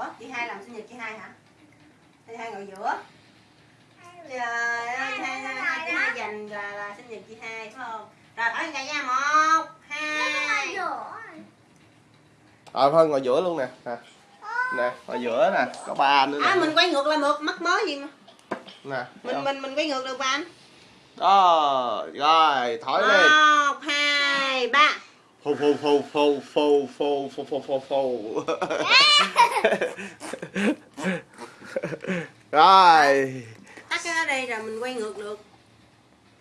ủa chị hai làm sinh nhật chị hai hả chị hai ngồi giữa trời ơi hai hai hai chị hai dành là, là sinh nhật chị hai phải không rồi thổi cả nha một hai Rồi Phân ngồi giữa luôn nè. Nè, nè ngồi giữa nè, có ba anh nữa à nè. mình quay ngược lại một mắc mớ gì mà Nè. mình không? mình mình quay ngược được mà anh Đó, rồi thổi lên. một hai ba Phù phù phù phù phù phù phù phù phù phù. Rồi. tắt cái đó đây rồi mình quay ngược được